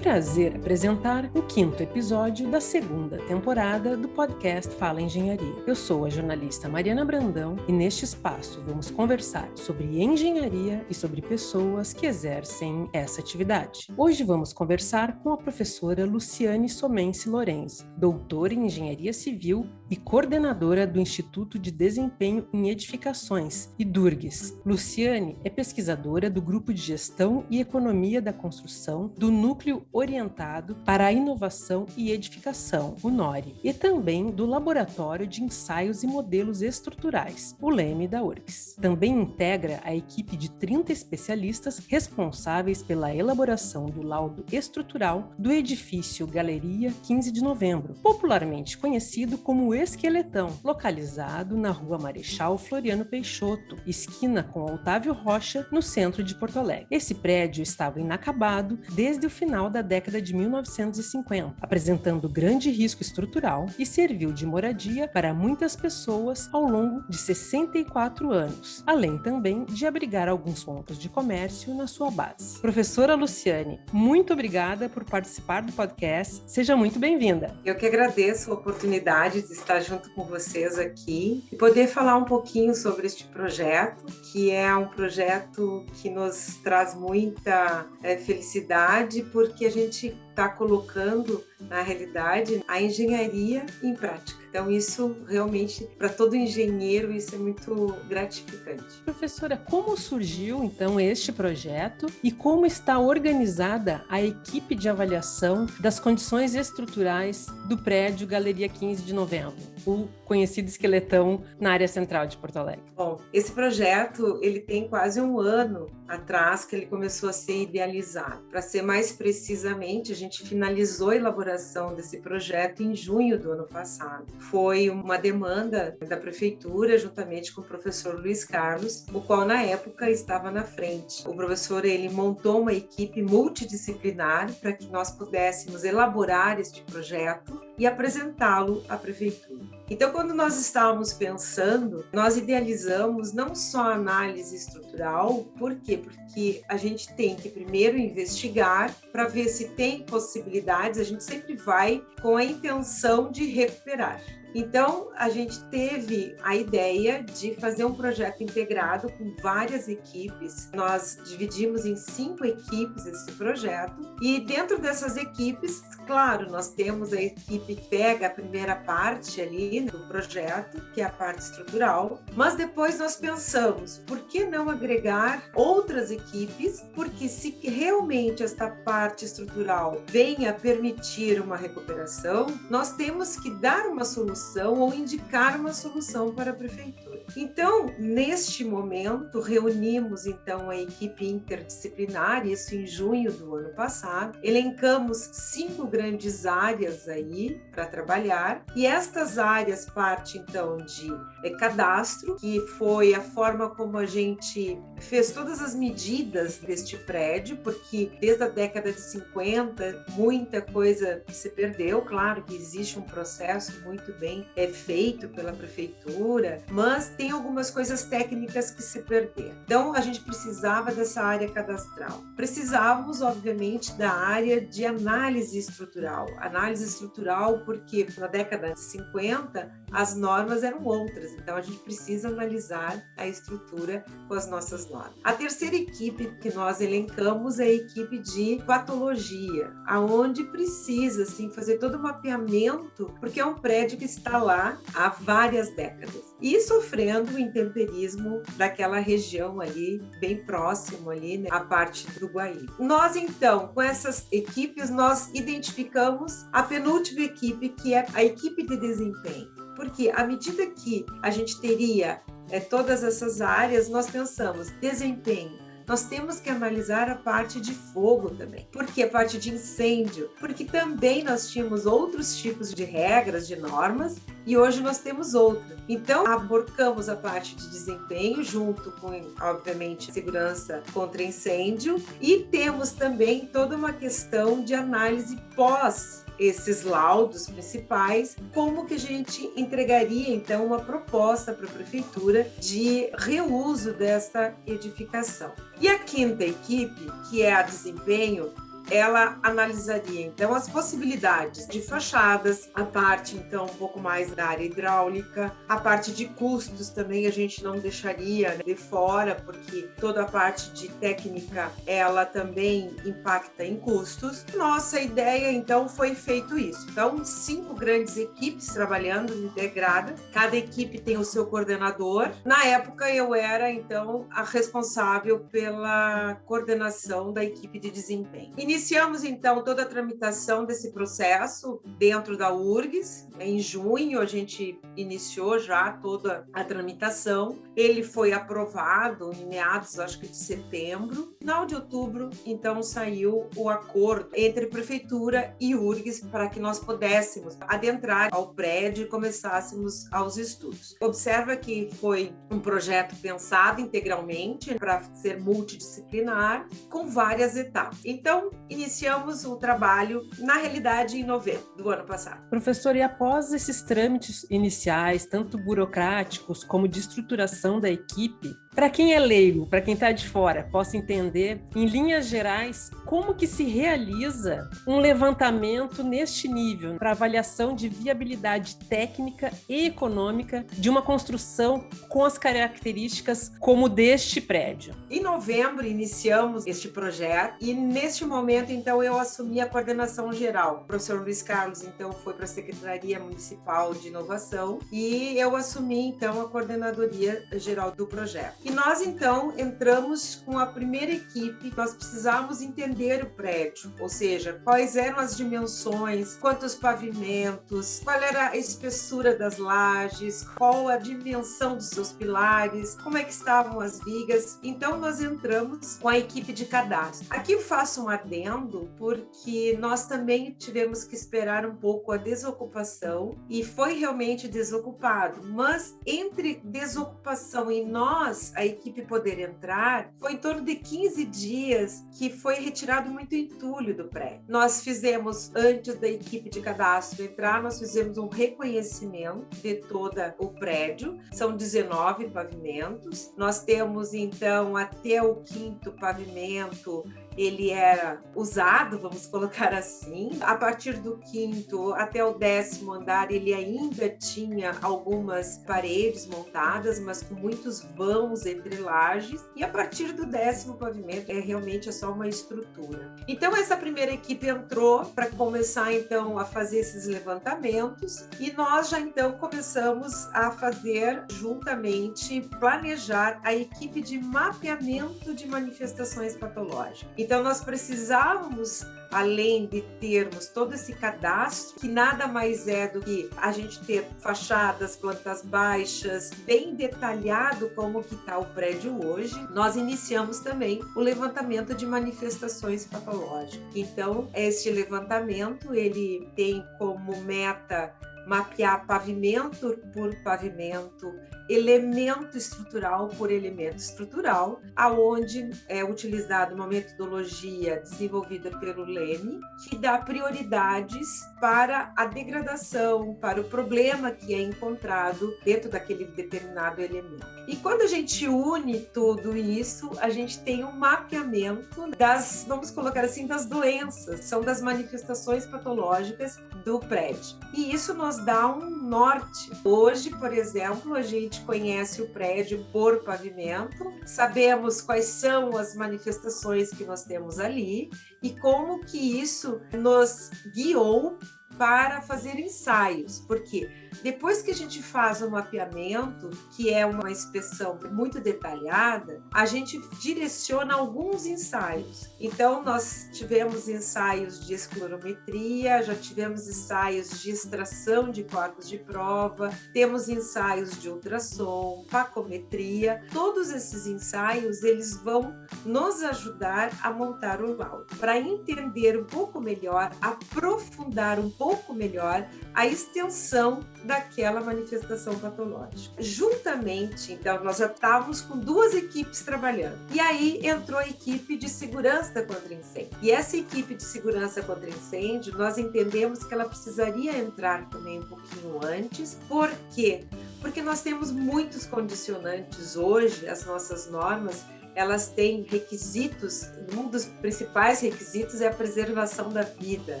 prazer apresentar o quinto episódio da segunda temporada do podcast Fala Engenharia. Eu sou a jornalista Mariana Brandão e neste espaço vamos conversar sobre engenharia e sobre pessoas que exercem essa atividade. Hoje vamos conversar com a professora Luciane Somense Lorenzi, doutora em engenharia civil e coordenadora do Instituto de Desempenho em Edificações, IDURGS. Luciane é pesquisadora do Grupo de Gestão e Economia da Construção do Núcleo Orientado para a Inovação e Edificação, o NORI, e também do Laboratório de Ensaios e Modelos Estruturais, o LEME da URGS. Também integra a equipe de 30 especialistas responsáveis pela elaboração do laudo estrutural do edifício Galeria 15 de Novembro, popularmente conhecido como Esqueletão, localizado na Rua Marechal Floriano Peixoto, esquina com Otávio Rocha, no centro de Porto Alegre. Esse prédio estava inacabado desde o final da década de 1950, apresentando grande risco estrutural e serviu de moradia para muitas pessoas ao longo de 64 anos, além também de abrigar alguns pontos de comércio na sua base. Professora Luciane, muito obrigada por participar do podcast. Seja muito bem-vinda. Eu que agradeço a oportunidade de estar estar junto com vocês aqui e poder falar um pouquinho sobre este projeto, que é um projeto que nos traz muita é, felicidade, porque a gente está colocando, na realidade, a engenharia em prática. Então, isso realmente, para todo engenheiro, isso é muito gratificante. Professora, como surgiu então este projeto e como está organizada a equipe de avaliação das condições estruturais do prédio Galeria 15 de Novembro, o conhecido esqueletão na área central de Porto Alegre? Bom, esse projeto ele tem quase um ano atrás que ele começou a ser idealizado. Para ser mais precisamente, a gente finalizou a elaboração desse projeto em junho do ano passado. Foi uma demanda da prefeitura, juntamente com o professor Luiz Carlos, o qual na época estava na frente. O professor ele montou uma equipe multidisciplinar para que nós pudéssemos elaborar este projeto e apresentá-lo à prefeitura. Então, quando nós estávamos pensando, nós idealizamos não só a análise estrutural, por quê? Porque a gente tem que primeiro investigar para ver se tem possibilidades, a gente sempre vai com a intenção de recuperar. Então, a gente teve a ideia de fazer um projeto integrado com várias equipes. Nós dividimos em cinco equipes esse projeto, e dentro dessas equipes, claro, nós temos a equipe que pega a primeira parte ali do projeto, que é a parte estrutural, mas depois nós pensamos, por que não agregar outras equipes? Porque se realmente esta parte estrutural venha permitir uma recuperação, nós temos que dar uma solução solução ou indicar uma solução para a prefeitura. Então, neste momento, reunimos então a equipe interdisciplinar, isso em junho do ano passado, elencamos cinco grandes áreas aí para trabalhar, e estas áreas parte então de é, cadastro, que foi a forma como a gente fez todas as medidas deste prédio, porque desde a década de 50 muita coisa se perdeu, claro que existe um processo muito bem é feito pela prefeitura, mas tem algumas coisas técnicas que se perderam. Então, a gente precisava dessa área cadastral. Precisávamos, obviamente, da área de análise estrutural. Análise estrutural porque na década de 50 as normas eram outras, então a gente precisa analisar a estrutura com as nossas normas. A terceira equipe que nós elencamos é a equipe de patologia, aonde precisa assim fazer todo o mapeamento, porque é um prédio que está lá há várias décadas e sofrendo o intemperismo daquela região ali, bem próximo ali, né, a parte do Guaí. Nós então, com essas equipes, nós identificamos a penúltima equipe, que é a equipe de desempenho. Porque à medida que a gente teria é, todas essas áreas, nós pensamos desempenho, nós temos que analisar a parte de fogo também. Por que a parte de incêndio? Porque também nós tínhamos outros tipos de regras, de normas, e hoje nós temos outra. Então, aborcamos a parte de desempenho junto com, obviamente, segurança contra incêndio e temos também toda uma questão de análise pós esses laudos principais, como que a gente entregaria então uma proposta para a prefeitura de reuso desta edificação. E a quinta equipe, que é a desempenho, ela analisaria então as possibilidades de fachadas, a parte então um pouco mais da área hidráulica, a parte de custos também a gente não deixaria de fora, porque toda a parte de técnica ela também impacta em custos. Nossa ideia então foi feito isso. Então, cinco grandes equipes trabalhando integrada, cada equipe tem o seu coordenador. Na época eu era então a responsável pela coordenação da equipe de desempenho. Iniciamos então toda a tramitação desse processo dentro da URGS. Em junho a gente iniciou já toda a tramitação. Ele foi aprovado em meados, acho que de setembro. Final de outubro, então saiu o acordo entre prefeitura e URGS para que nós pudéssemos adentrar ao prédio e começássemos aos estudos. Observa que foi um projeto pensado integralmente para ser multidisciplinar, com várias etapas. Então, iniciamos o trabalho, na realidade, em novembro do ano passado. Professor, e após esses trâmites iniciais, tanto burocráticos como de estruturação da equipe, para quem é leigo, para quem está de fora, possa entender, em linhas gerais, como que se realiza um levantamento neste nível para avaliação de viabilidade técnica e econômica de uma construção com as características como deste prédio. Em novembro iniciamos este projeto e neste momento então eu assumi a coordenação geral. O professor Luiz Carlos então foi para a Secretaria Municipal de Inovação e eu assumi então a coordenadoria geral do projeto. E nós então entramos com a primeira equipe, nós precisávamos entender o prédio, ou seja, quais eram as dimensões, quantos pavimentos, qual era a espessura das lajes, qual a dimensão dos seus pilares, como é que estavam as vigas. Então nós entramos com a equipe de cadastro. Aqui eu faço um adendo porque nós também tivemos que esperar um pouco a desocupação e foi realmente desocupado, mas entre desocupação e nós a equipe poder entrar, foi em torno de 15 dias que foi retirado muito entulho do prédio. Nós fizemos, antes da equipe de cadastro entrar, nós fizemos um reconhecimento de todo o prédio, são 19 pavimentos. Nós temos, então, até o quinto pavimento ele era usado, vamos colocar assim. A partir do quinto até o décimo andar, ele ainda tinha algumas paredes montadas, mas com muitos vãos entre lajes. E a partir do décimo pavimento, é realmente é só uma estrutura. Então, essa primeira equipe entrou para começar, então, a fazer esses levantamentos. E nós já, então, começamos a fazer, juntamente, planejar a equipe de mapeamento de manifestações patológicas. Então, nós precisávamos, além de termos todo esse cadastro, que nada mais é do que a gente ter fachadas, plantas baixas, bem detalhado como que está o prédio hoje, nós iniciamos também o levantamento de manifestações patológicas. Então, este levantamento, ele tem como meta mapear pavimento por pavimento, elemento estrutural por elemento estrutural, aonde é utilizada uma metodologia desenvolvida pelo Leme, que dá prioridades para a degradação, para o problema que é encontrado dentro daquele determinado elemento. E quando a gente une tudo isso, a gente tem um mapeamento das, vamos colocar assim, das doenças, são das manifestações patológicas do prédio. E isso nos dá um norte. Hoje, por exemplo, a gente conhece o prédio por pavimento, sabemos quais são as manifestações que nós temos ali e como que isso nos guiou para fazer ensaios, porque depois que a gente faz o mapeamento, que é uma inspeção muito detalhada, a gente direciona alguns ensaios. Então, nós tivemos ensaios de esclerometria, já tivemos ensaios de extração de corpos de prova, temos ensaios de ultrassom, pacometria. Todos esses ensaios, eles vão nos ajudar a montar o laudo, para entender um pouco melhor, aprofundar um pouco melhor a extensão daquela manifestação patológica. Juntamente, então, nós já estávamos com duas equipes trabalhando. E aí entrou a equipe de segurança contra incêndio. E essa equipe de segurança contra incêndio, nós entendemos que ela precisaria entrar também um pouquinho antes. Por quê? Porque nós temos muitos condicionantes hoje, as nossas normas, elas têm requisitos, um dos principais requisitos é a preservação da vida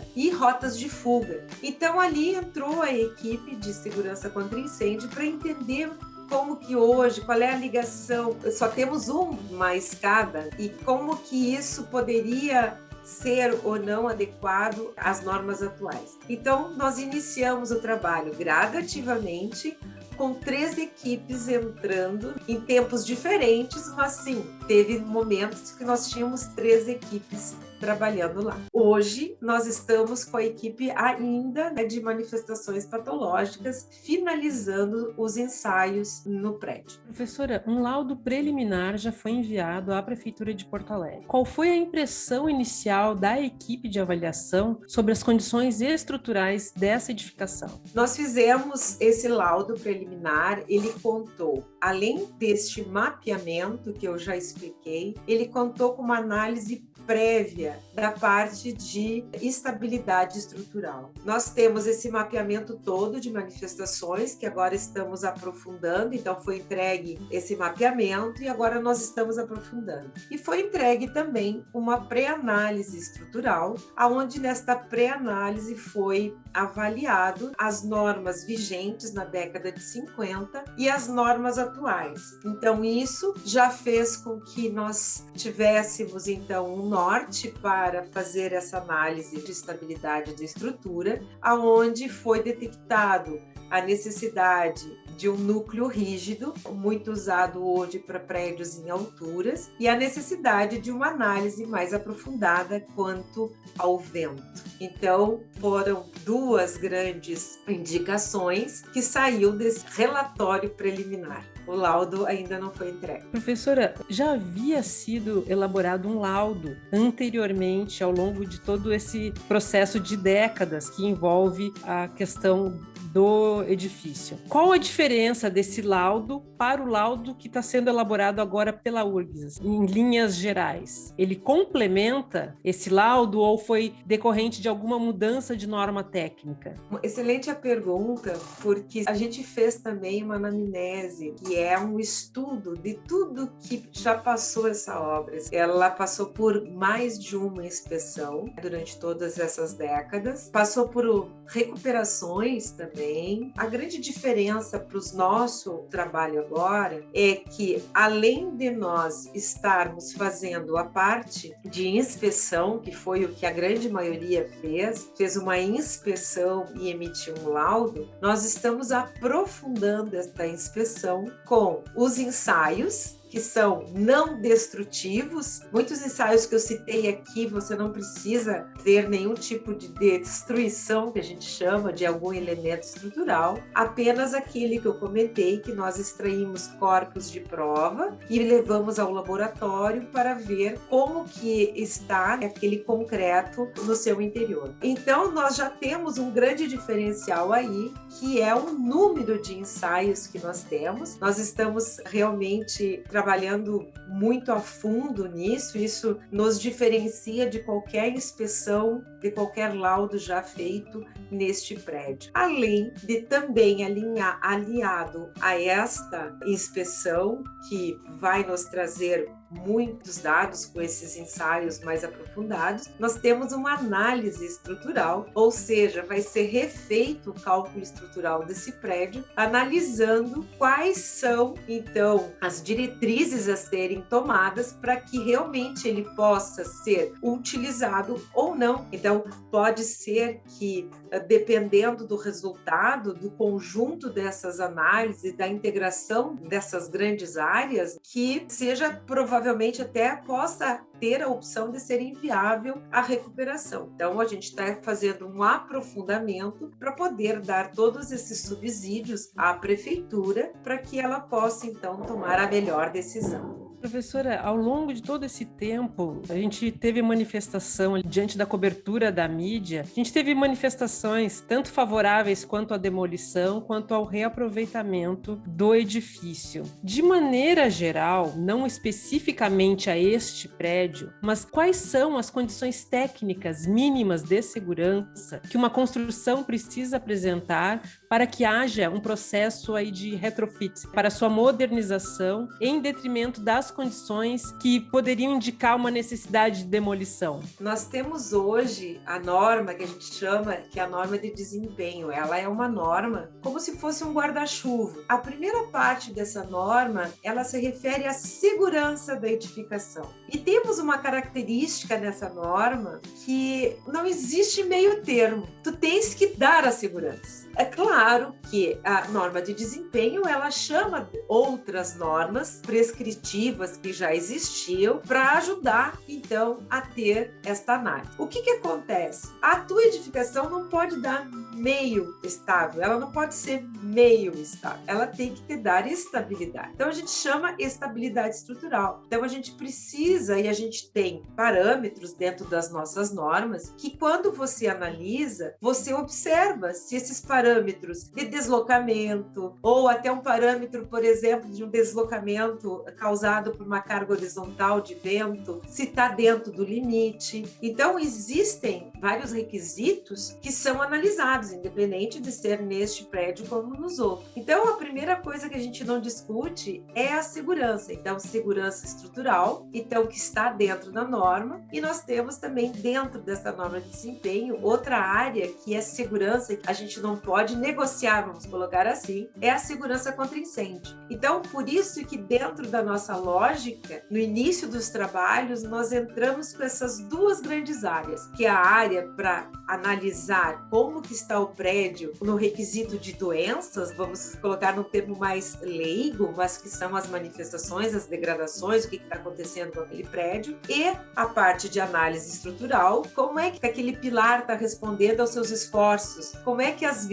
e rotas de fuga. Então ali entrou a equipe de segurança contra incêndio para entender como que hoje, qual é a ligação? Só temos uma escada e como que isso poderia ser ou não adequado às normas atuais. Então, nós iniciamos o trabalho gradativamente, com três equipes entrando em tempos diferentes, mas sim, teve momentos que nós tínhamos três equipes trabalhando lá. Hoje, nós estamos com a equipe ainda né, de manifestações patológicas, finalizando os ensaios no prédio. Professora, um laudo preliminar já foi enviado à Prefeitura de Porto Alegre. Qual foi a impressão inicial da equipe de avaliação sobre as condições estruturais dessa edificação? Nós fizemos esse laudo preliminar, ele contou, além deste mapeamento que eu já expliquei, ele contou com uma análise prévia da parte de estabilidade estrutural. Nós temos esse mapeamento todo de manifestações que agora estamos aprofundando, então foi entregue esse mapeamento e agora nós estamos aprofundando. E foi entregue também uma pré-análise estrutural, aonde nesta pré-análise foi avaliado as normas vigentes na década de 50 e as normas atuais. Então isso já fez com que nós tivéssemos então um norte para fazer essa análise de estabilidade da estrutura, aonde foi detectado a necessidade de um núcleo rígido, muito usado hoje para prédios em alturas, e a necessidade de uma análise mais aprofundada quanto ao vento. Então, foram duas grandes indicações que saiu desse relatório preliminar o laudo ainda não foi entregue. Professora, já havia sido elaborado um laudo anteriormente, ao longo de todo esse processo de décadas que envolve a questão do edifício. Qual a diferença desse laudo para o laudo que está sendo elaborado agora pela URGS, em linhas gerais? Ele complementa esse laudo ou foi decorrente de alguma mudança de norma técnica? Excelente a pergunta, porque a gente fez também uma anamnese, que é um estudo de tudo que já passou essa obra. Ela passou por mais de uma inspeção durante todas essas décadas, passou por recuperações também também. A grande diferença para o nosso trabalho agora é que, além de nós estarmos fazendo a parte de inspeção, que foi o que a grande maioria fez, fez uma inspeção e emitiu um laudo, nós estamos aprofundando esta inspeção com os ensaios que são não destrutivos. Muitos ensaios que eu citei aqui, você não precisa ter nenhum tipo de destruição, que a gente chama de algum elemento estrutural, apenas aquele que eu comentei, que nós extraímos corpos de prova e levamos ao laboratório para ver como que está aquele concreto no seu interior. Então, nós já temos um grande diferencial aí, que é o número de ensaios que nós temos. Nós estamos realmente trabalhando trabalhando muito a fundo nisso, isso nos diferencia de qualquer inspeção, de qualquer laudo já feito neste prédio. Além de também alinhar, aliado a esta inspeção, que vai nos trazer muitos dados com esses ensaios mais aprofundados, nós temos uma análise estrutural, ou seja, vai ser refeito o cálculo estrutural desse prédio, analisando quais são então as diretrizes a serem tomadas para que realmente ele possa ser utilizado ou não. Então, pode ser que dependendo do resultado do conjunto dessas análises, da integração dessas grandes áreas, que seja provavelmente provavelmente até possa ter a opção de ser inviável a recuperação. Então, a gente está fazendo um aprofundamento para poder dar todos esses subsídios à prefeitura para que ela possa, então, tomar a melhor decisão. Professora, ao longo de todo esse tempo, a gente teve manifestação diante da cobertura da mídia, a gente teve manifestações tanto favoráveis quanto à demolição, quanto ao reaproveitamento do edifício. De maneira geral, não especificamente a este prédio, mas quais são as condições técnicas mínimas de segurança que uma construção precisa apresentar para que haja um processo aí de retrofit, para sua modernização em detrimento das condições que poderiam indicar uma necessidade de demolição? Nós temos hoje a norma que a gente chama que é a norma de desempenho. Ela é uma norma como se fosse um guarda-chuva. A primeira parte dessa norma, ela se refere à segurança da edificação. E temos uma característica nessa norma que não existe meio termo. Tu tens que dar a segurança. É claro que a norma de desempenho ela chama outras normas prescritivas que já existiam para ajudar então a ter esta análise. O que que acontece? A tua edificação não pode dar meio estável, ela não pode ser meio estável, ela tem que te dar estabilidade. Então a gente chama estabilidade estrutural. Então a gente precisa e a gente tem parâmetros dentro das nossas normas que quando você analisa, você observa se esses parâmetros parâmetros de deslocamento, ou até um parâmetro, por exemplo, de um deslocamento causado por uma carga horizontal de vento, se está dentro do limite. Então, existem vários requisitos que são analisados, independente de ser neste prédio como nos outros. Então, a primeira coisa que a gente não discute é a segurança. Então, segurança estrutural, então, que está dentro da norma, e nós temos também dentro dessa norma de desempenho outra área que é segurança, que a gente não pode pode negociar, vamos colocar assim, é a segurança contra incêndio. Então, por isso que dentro da nossa lógica, no início dos trabalhos, nós entramos com essas duas grandes áreas, que é a área para analisar como que está o prédio no requisito de doenças, vamos colocar num termo mais leigo, mas que são as manifestações, as degradações, o que está acontecendo com aquele prédio, e a parte de análise estrutural, como é que aquele pilar está respondendo aos seus esforços, como é que as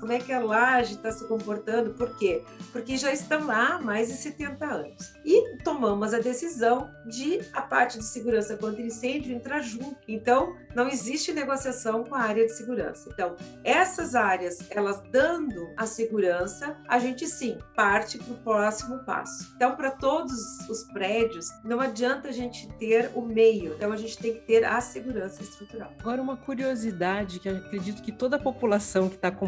como é que a laje está se comportando, por quê? Porque já estão lá há mais de 70 anos. E tomamos a decisão de a parte de segurança contra incêndio entrar junto. Então, não existe negociação com a área de segurança. Então, essas áreas, elas dando a segurança, a gente sim parte para o próximo passo. Então, para todos os prédios, não adianta a gente ter o meio, então a gente tem que ter a segurança estrutural. Agora, uma curiosidade que acredito que toda a população que está acompanhando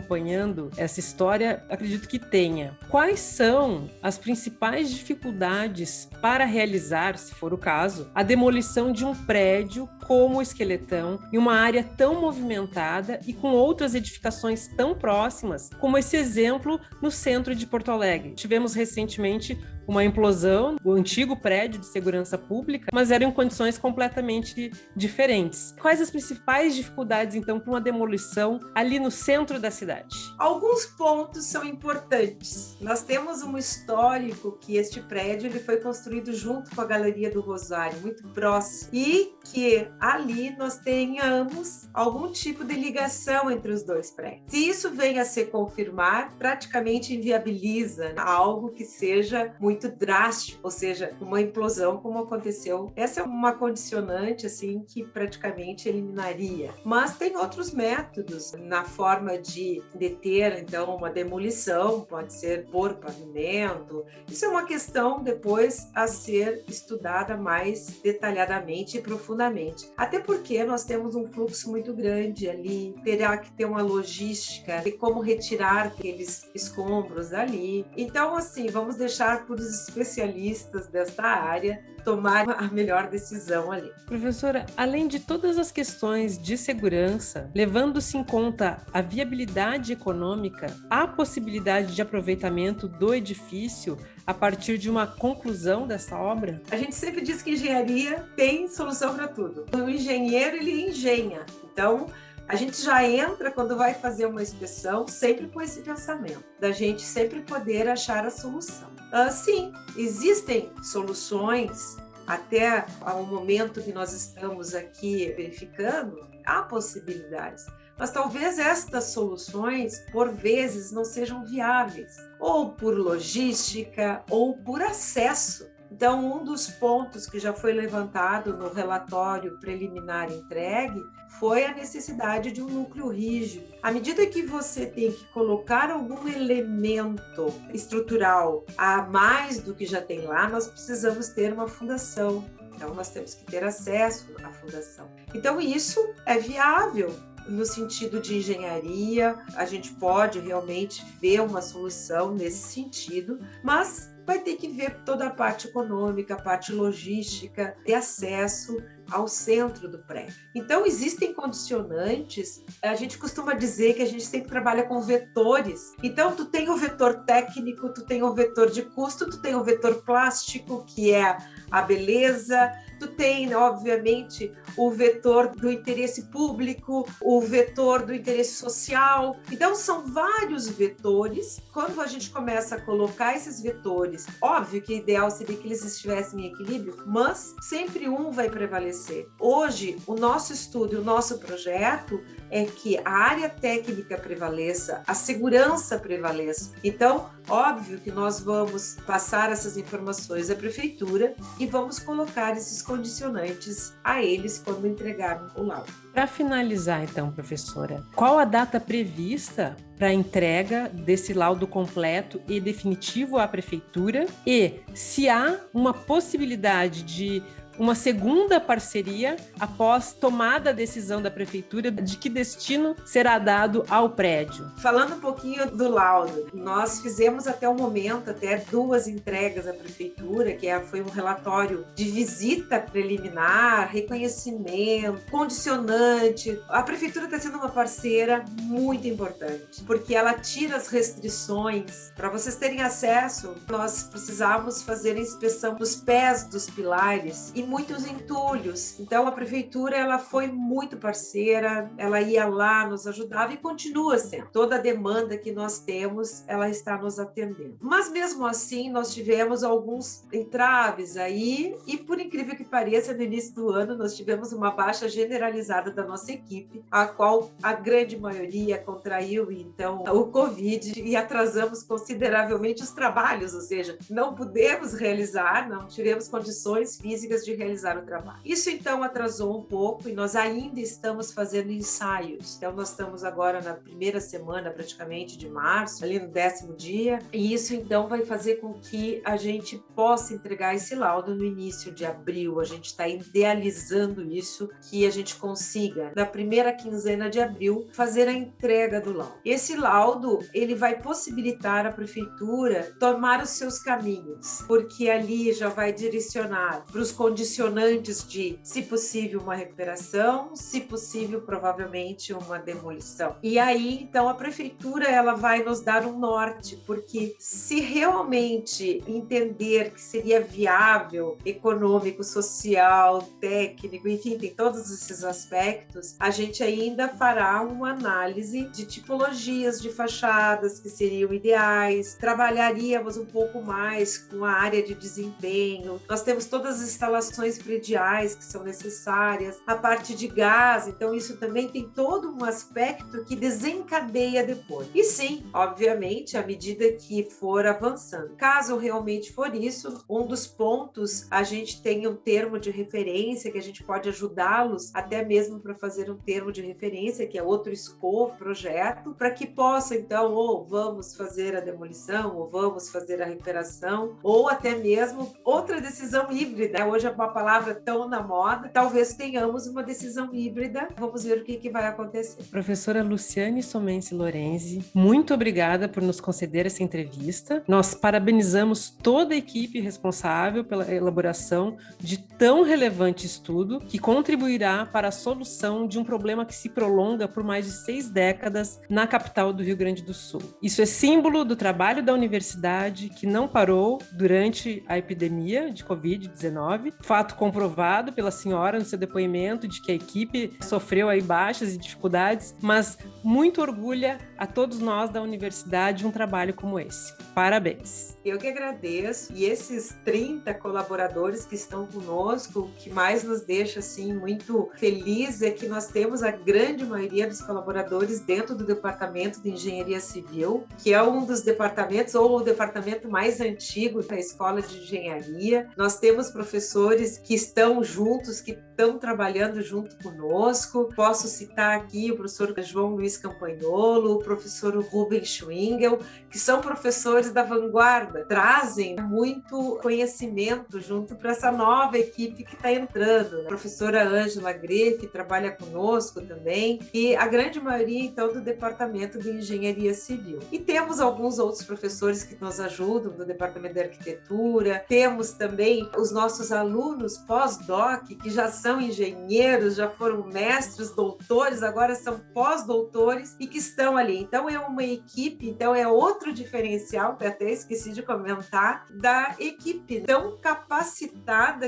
essa história, acredito que tenha. Quais são as principais dificuldades para realizar, se for o caso, a demolição de um prédio como o Esqueletão em uma área tão movimentada e com outras edificações tão próximas, como esse exemplo no centro de Porto Alegre? Tivemos recentemente uma implosão, o antigo prédio de segurança pública, mas eram em condições completamente diferentes. Quais as principais dificuldades, então, para uma demolição ali no centro da cidade? Alguns pontos são importantes. Nós temos um histórico que este prédio ele foi construído junto com a Galeria do Rosário, muito próximo, e que ali nós tenhamos algum tipo de ligação entre os dois prédios. Se isso vem a se confirmar, praticamente inviabiliza algo que seja muito muito drástico, ou seja, uma implosão como aconteceu. Essa é uma condicionante assim que praticamente eliminaria. Mas tem outros métodos na forma de deter então uma demolição, pode ser por pavimento. Isso é uma questão depois a ser estudada mais detalhadamente e profundamente. Até porque nós temos um fluxo muito grande ali, terá que ter uma logística de como retirar aqueles escombros dali. Então assim, vamos deixar por os especialistas desta área tomar a melhor decisão ali. Professora, além de todas as questões de segurança, levando-se em conta a viabilidade econômica, há possibilidade de aproveitamento do edifício a partir de uma conclusão dessa obra? A gente sempre diz que engenharia tem solução para tudo. O engenheiro ele engenha. Então, a gente já entra quando vai fazer uma inspeção sempre com esse pensamento, da gente sempre poder achar a solução. Uh, sim, existem soluções até ao momento que nós estamos aqui verificando, há possibilidades. Mas talvez estas soluções, por vezes, não sejam viáveis, ou por logística, ou por acesso então, um dos pontos que já foi levantado no relatório preliminar entregue foi a necessidade de um núcleo rígido. À medida que você tem que colocar algum elemento estrutural a mais do que já tem lá, nós precisamos ter uma fundação. Então, nós temos que ter acesso à fundação. Então, isso é viável no sentido de engenharia, a gente pode realmente ver uma solução nesse sentido, mas vai ter que ver toda a parte econômica, a parte logística, de acesso ao centro do prédio. Então, existem condicionantes, a gente costuma dizer que a gente sempre trabalha com vetores. Então, tu tem o vetor técnico, tu tem o vetor de custo, tu tem o vetor plástico, que é a beleza, tu tem, obviamente, o vetor do interesse público, o vetor do interesse social. Então, são vários vetores. Quando a gente começa a colocar esses vetores, óbvio que o ideal seria que eles estivessem em equilíbrio, mas sempre um vai prevalecer. Hoje, o nosso estudo, o nosso projeto é que a área técnica prevaleça, a segurança prevaleça. Então, óbvio que nós vamos passar essas informações à prefeitura e vamos colocar esses condicionantes a eles quando entregarem o laudo. Para finalizar, então, professora, qual a data prevista para a entrega desse laudo completo e definitivo à prefeitura? E se há uma possibilidade de uma segunda parceria após tomada a decisão da prefeitura de que destino será dado ao prédio. Falando um pouquinho do laudo, nós fizemos até o momento até duas entregas à prefeitura, que é, foi um relatório de visita preliminar, reconhecimento, condicionante. A prefeitura está sendo uma parceira muito importante, porque ela tira as restrições. Para vocês terem acesso, nós precisávamos fazer a inspeção dos pés dos pilares e muitos entulhos. Então a prefeitura ela foi muito parceira, ela ia lá, nos ajudava e continua sendo. Toda a demanda que nós temos, ela está nos atendendo. Mas mesmo assim, nós tivemos alguns entraves aí e por incrível que pareça, no início do ano nós tivemos uma baixa generalizada da nossa equipe, a qual a grande maioria contraiu então o COVID e atrasamos consideravelmente os trabalhos, ou seja, não pudemos realizar, não tivemos condições físicas de realizar o trabalho. Isso então atrasou um pouco e nós ainda estamos fazendo ensaios. Então nós estamos agora na primeira semana praticamente de março, ali no décimo dia, e isso então vai fazer com que a gente possa entregar esse laudo no início de abril. A gente está idealizando isso, que a gente consiga na primeira quinzena de abril fazer a entrega do laudo. Esse laudo ele vai possibilitar a prefeitura tomar os seus caminhos, porque ali já vai direcionar para os condicionantes condicionantes de, se possível, uma recuperação, se possível, provavelmente uma demolição. E aí, então, a prefeitura ela vai nos dar um norte, porque se realmente entender que seria viável, econômico, social, técnico, enfim, tem todos esses aspectos, a gente ainda fará uma análise de tipologias de fachadas que seriam ideais, trabalharíamos um pouco mais com a área de desempenho. Nós temos todas as instalações instalações prediais que são necessárias, a parte de gás, então isso também tem todo um aspecto que desencadeia depois. E sim, obviamente, à medida que for avançando. Caso realmente for isso, um dos pontos a gente tem um termo de referência que a gente pode ajudá-los até mesmo para fazer um termo de referência, que é outro escopo, projeto, para que possa então ou vamos fazer a demolição, ou vamos fazer a recuperação, ou até mesmo outra decisão híbrida. Hoje a uma palavra tão na moda, talvez tenhamos uma decisão híbrida. Vamos ver o que, que vai acontecer. Professora Luciane Somense Lorenzi, muito obrigada por nos conceder essa entrevista. Nós parabenizamos toda a equipe responsável pela elaboração de tão relevante estudo que contribuirá para a solução de um problema que se prolonga por mais de seis décadas na capital do Rio Grande do Sul. Isso é símbolo do trabalho da universidade que não parou durante a epidemia de Covid-19, fato comprovado pela senhora no seu depoimento de que a equipe sofreu aí baixas e dificuldades, mas muito orgulha a todos nós da universidade um trabalho como esse. Parabéns. Eu que agradeço e esses 30 colaboradores que estão conosco, o que mais nos deixa assim muito feliz é que nós temos a grande maioria dos colaboradores dentro do departamento de engenharia civil, que é um dos departamentos ou o departamento mais antigo da escola de engenharia. Nós temos professores professores que estão juntos, que estão trabalhando junto conosco. Posso citar aqui o professor João Luiz Campagnolo, o professor Rubens Schwingel, que são professores da vanguarda, trazem muito conhecimento junto para essa nova equipe que está entrando. A professora Ângela Greff trabalha conosco também, e a grande maioria, então, do Departamento de Engenharia Civil. E temos alguns outros professores que nos ajudam do Departamento de Arquitetura, temos também os nossos alunos pós-doc, que já são engenheiros, já foram mestres, doutores, agora são pós-doutores e que estão ali. Então, é uma equipe, então é outro diferencial, que até esqueci de comentar, da equipe tão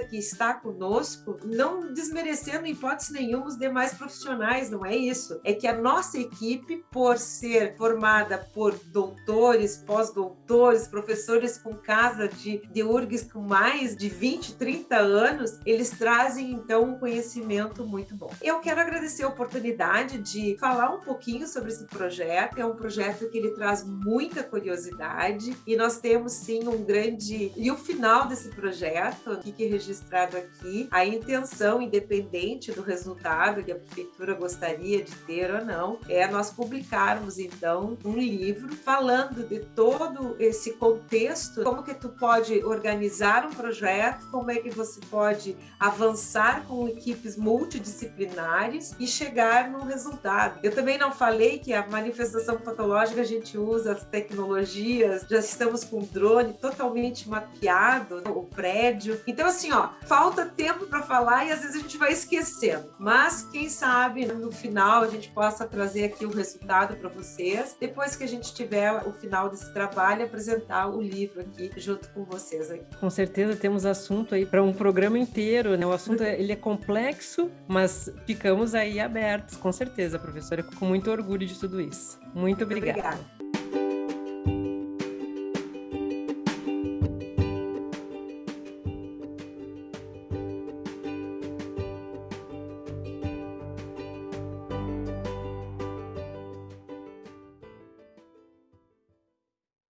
que está conosco, não desmerecendo em hipótese nenhuma os demais profissionais, não é isso. É que a nossa equipe, por ser formada por doutores, pós-doutores, professores com casa de, de URGS com mais de 20, 30 anos, eles trazem então um conhecimento muito bom. Eu quero agradecer a oportunidade de falar um pouquinho sobre esse projeto. É um projeto que ele traz muita curiosidade e nós temos sim um grande e o final desse projeto, que é registrado aqui, a intenção independente do resultado que a prefeitura gostaria de ter ou não, é nós publicarmos então um livro falando de todo esse contexto, como que tu pode organizar um projeto, como é que você pode avançar com equipes multidisciplinares e chegar num resultado. Eu também não falei que a manifestação patológica a gente usa as tecnologias, já estamos com o drone totalmente mapeado, o prédio. Então assim, ó, falta tempo para falar e às vezes a gente vai esquecendo. Mas quem sabe no final a gente possa trazer aqui o resultado para vocês, depois que a gente tiver o final desse trabalho, apresentar o livro aqui junto com vocês aqui. Com certeza temos assunto aí para um programa inteiro, né? O assunto ele é complexo, mas ficamos aí abertos, com certeza, professora, com muito orgulho de tudo isso. Muito obrigada. Muito obrigada.